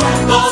com.